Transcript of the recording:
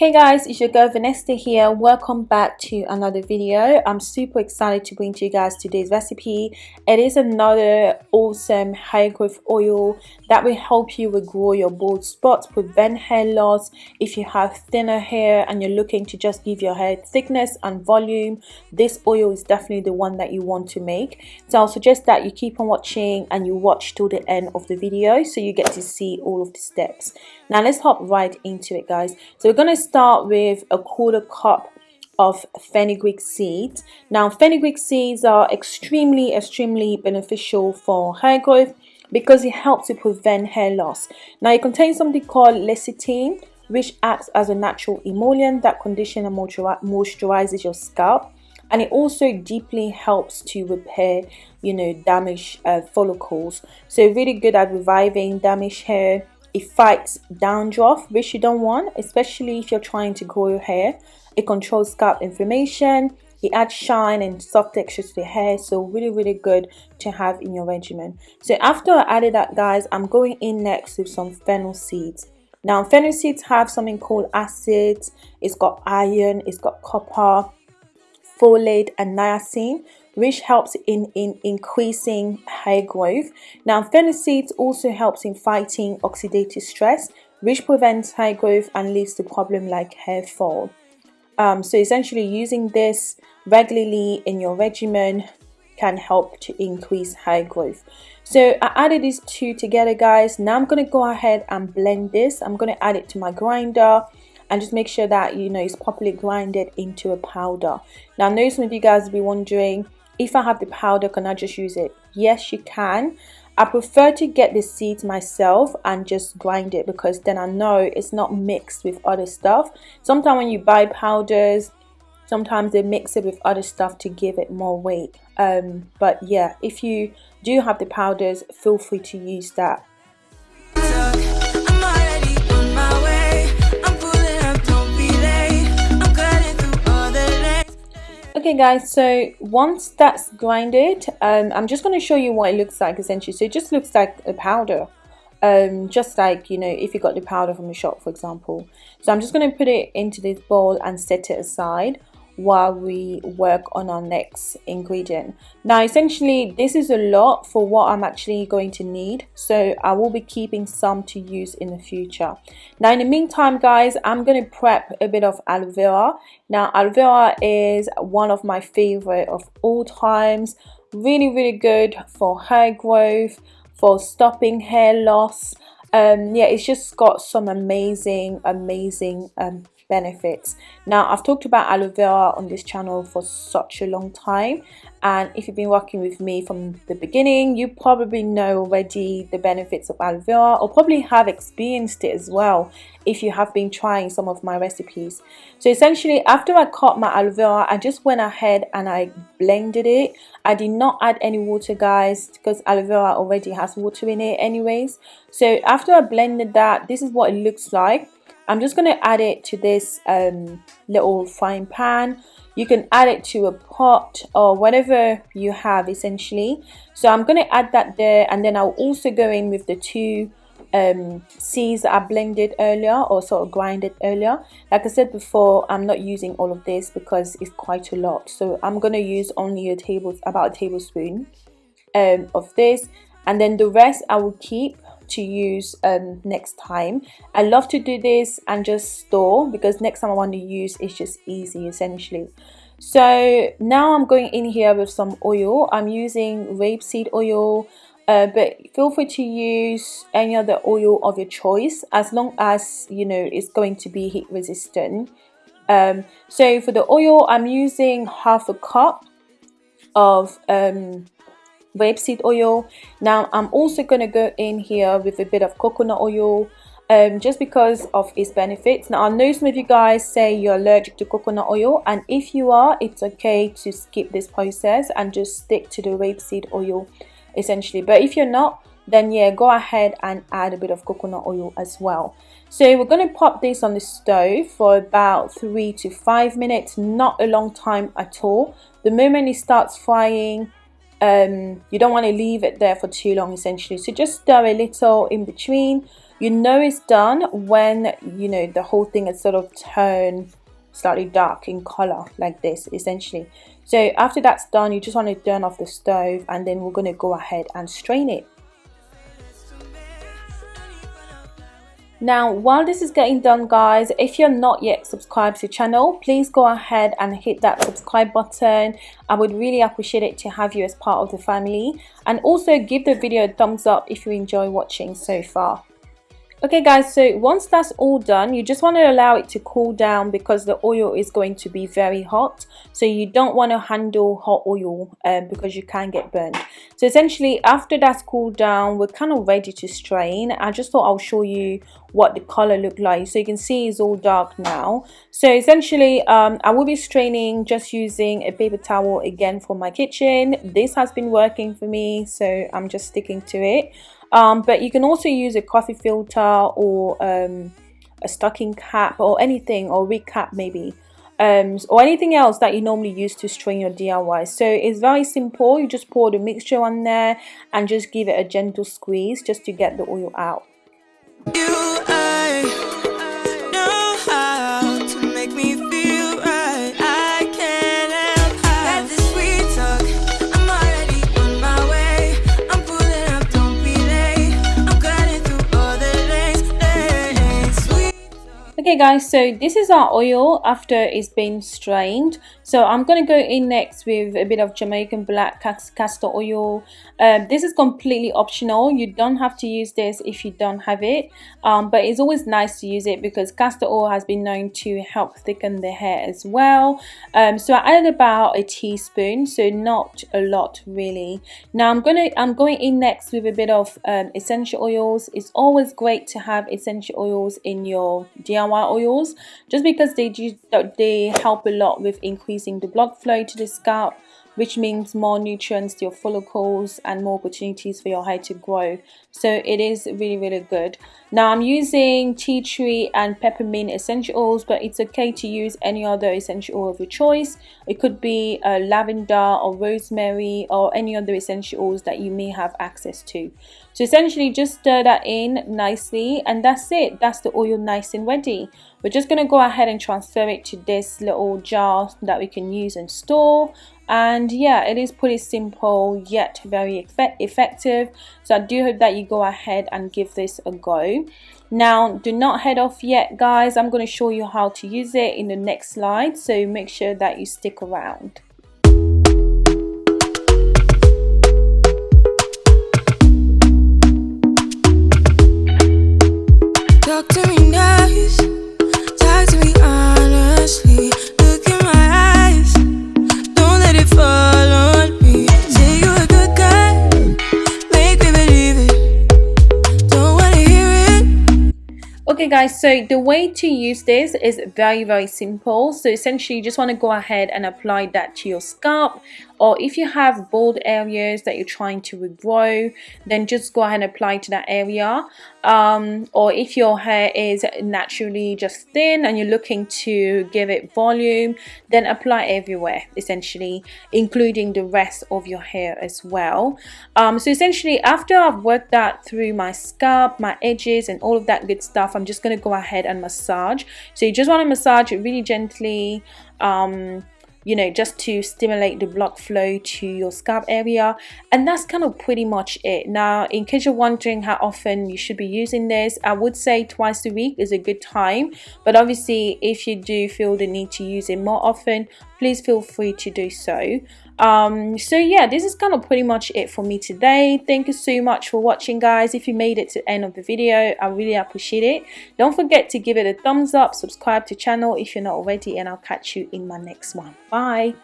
Hey guys, it's your girl Vanessa here. Welcome back to another video. I'm super excited to bring to you guys today's recipe. It is another awesome hair growth oil that will help you regrow your bald spots, prevent hair loss. If you have thinner hair and you're looking to just give your hair thickness and volume, this oil is definitely the one that you want to make. So I'll suggest that you keep on watching and you watch till the end of the video so you get to see all of the steps. Now let's hop right into it guys. So we're going to start with a quarter cup of fenugreek seeds. Now fenugreek seeds are extremely extremely beneficial for hair growth because it helps to prevent hair loss. Now it contains something called lecithin which acts as a natural emollient that conditions and moisturizes your scalp and it also deeply helps to repair you know damaged uh, follicles so really good at reviving damaged hair it fights dandruff, which you don't want, especially if you're trying to grow your hair. It controls scalp inflammation. It adds shine and soft texture to the hair. So really, really good to have in your regimen. So after I added that, guys, I'm going in next with some fennel seeds. Now, fennel seeds have something called acids. It's got iron, it's got copper, folate, and niacin which helps in, in increasing hair growth. Now, fennel seeds also helps in fighting oxidative stress, which prevents hair growth and leads to problem like hair fall. Um, so essentially using this regularly in your regimen can help to increase hair growth. So I added these two together guys. Now I'm going to go ahead and blend this. I'm going to add it to my grinder and just make sure that you know it's properly grinded into a powder. Now I know some of you guys will be wondering if I have the powder can I just use it? Yes you can. I prefer to get the seeds myself and just grind it because then I know it's not mixed with other stuff. Sometimes when you buy powders sometimes they mix it with other stuff to give it more weight. Um, but yeah if you do have the powders feel free to use that okay guys so once that's grinded um, I'm just going to show you what it looks like essentially. So it just looks like a powder um, just like you know if you got the powder from the shop for example. So I'm just going to put it into this bowl and set it aside while we work on our next ingredient. Now essentially this is a lot for what I'm actually going to need so I will be keeping some to use in the future. Now in the meantime guys I'm going to prep a bit of aloe vera. Now aloe vera is one of my favorite of all times. Really really good for hair growth for stopping hair loss. Um yeah it's just got some amazing amazing um benefits. Now i've talked about aloe vera on this channel for such a long time and if you've been working with me from the beginning you probably know already the benefits of aloe vera or probably have experienced it as well if you have been trying some of my recipes. So essentially after i cut my aloe vera i just went ahead and i blended it. I did not add any water guys because aloe vera already has water in it anyways. So after i blended that this is what it looks like I'm just going to add it to this um, little frying pan. You can add it to a pot or whatever you have essentially. So I'm going to add that there and then I'll also go in with the two um, seeds that I blended earlier or sort of grinded earlier. Like I said before, I'm not using all of this because it's quite a lot. So I'm going to use only a table, about a tablespoon um, of this and then the rest I will keep to use um, next time. I love to do this and just store because next time I want to use it's just easy essentially. So now I'm going in here with some oil. I'm using rapeseed oil uh, but feel free to use any other oil of your choice as long as you know it's going to be heat resistant. Um, so for the oil I'm using half a cup of um, rapeseed oil. Now i'm also going to go in here with a bit of coconut oil um, just because of its benefits. Now i know some of you guys say you're allergic to coconut oil and if you are it's okay to skip this process and just stick to the rapeseed oil essentially. But if you're not then yeah go ahead and add a bit of coconut oil as well. So we're going to pop this on the stove for about three to five minutes. Not a long time at all. The moment it starts frying um, you don't want to leave it there for too long essentially. So just stir a little in between. You know it's done when you know the whole thing has sort of turned slightly dark in color like this essentially. So after that's done you just want to turn off the stove and then we're going to go ahead and strain it Now, while this is getting done, guys, if you're not yet subscribed to the channel, please go ahead and hit that subscribe button. I would really appreciate it to have you as part of the family. And also give the video a thumbs up if you enjoy watching so far. Okay guys, so once that's all done, you just want to allow it to cool down because the oil is going to be very hot. So you don't want to handle hot oil um, because you can get burned. So essentially after that's cooled down, we're kind of ready to strain. I just thought I'll show you what the color looked like. So you can see it's all dark now. So essentially um, I will be straining just using a paper towel again for my kitchen. This has been working for me, so I'm just sticking to it um, but you can also use a coffee filter or um, a stocking cap or anything or wig cap maybe um, or anything else that you normally use to strain your DIY so it's very simple you just pour the mixture on there and just give it a gentle squeeze just to get the oil out okay guys so this is our oil after it's been strained. So I'm going to go in next with a bit of Jamaican black castor oil. Um, this is completely optional. You don't have to use this if you don't have it. Um, but it's always nice to use it because castor oil has been known to help thicken the hair as well. Um, so I added about a teaspoon so not a lot really. Now I'm gonna I'm going in next with a bit of um, essential oils. It's always great to have essential oils in your DIY oils just because they do they help a lot with increasing the blood flow to the scalp which means more nutrients to your follicles and more opportunities for your hair to grow. So it is really really good. Now i'm using tea tree and peppermint essential oils but it's okay to use any other essential oil of your choice. It could be uh, lavender or rosemary or any other essential oils that you may have access to so essentially just stir that in nicely and that's it. That's the oil nice and ready. We're just going to go ahead and transfer it to this little jar that we can use and store. And yeah it is pretty simple yet very effective. So I do hope that you go ahead and give this a go. Now do not head off yet guys. I'm going to show you how to use it in the next slide so make sure that you stick around okay guys so the way to use this is very very simple. So essentially you just want to go ahead and apply that to your scalp or if you have bald areas that you're trying to regrow then just go ahead and apply to that area. Um, or if your hair is naturally just thin and you're looking to give it volume then apply everywhere essentially including the rest of your hair as well. Um, so essentially after I've worked that through my scalp my edges and all of that good stuff I'm just going to go ahead and massage. So you just want to massage it really gently um, you know just to stimulate the blood flow to your scalp area. And that's kind of pretty much it. Now in case you're wondering how often you should be using this I would say twice a week is a good time. But obviously if you do feel the need to use it more often please feel free to do so um, so yeah this is kind of pretty much it for me today. Thank you so much for watching guys. If you made it to the end of the video I really appreciate it. Don't forget to give it a thumbs up subscribe to channel if you're not already and I'll catch you in my next one. Bye